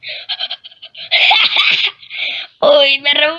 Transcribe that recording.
Uy, me robó